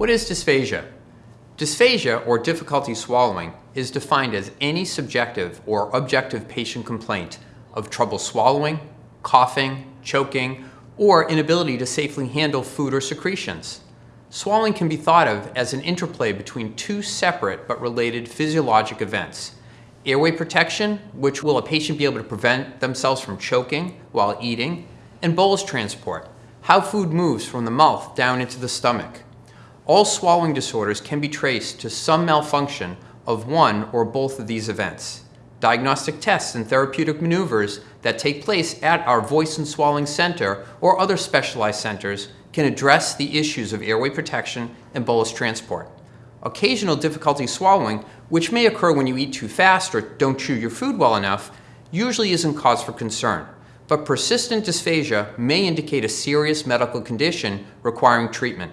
What is dysphagia? Dysphagia, or difficulty swallowing, is defined as any subjective or objective patient complaint of trouble swallowing, coughing, choking, or inability to safely handle food or secretions. Swallowing can be thought of as an interplay between two separate but related physiologic events. Airway protection, which will a patient be able to prevent themselves from choking while eating, and bolus transport, how food moves from the mouth down into the stomach. All swallowing disorders can be traced to some malfunction of one or both of these events. Diagnostic tests and therapeutic maneuvers that take place at our voice and swallowing center or other specialized centers can address the issues of airway protection and bolus transport. Occasional difficulty swallowing, which may occur when you eat too fast or don't chew your food well enough, usually isn't cause for concern. But persistent dysphagia may indicate a serious medical condition requiring treatment.